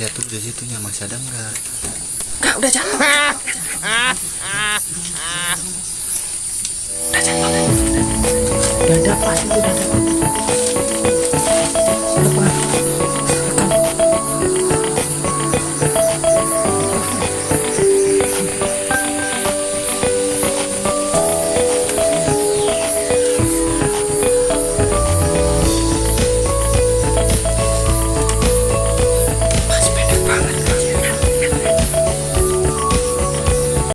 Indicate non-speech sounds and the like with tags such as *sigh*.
lihat tuh di situnya masih ada nggak Kak *laughs* udah jatuh. udah jatuh. Udah ada pasti udah ada.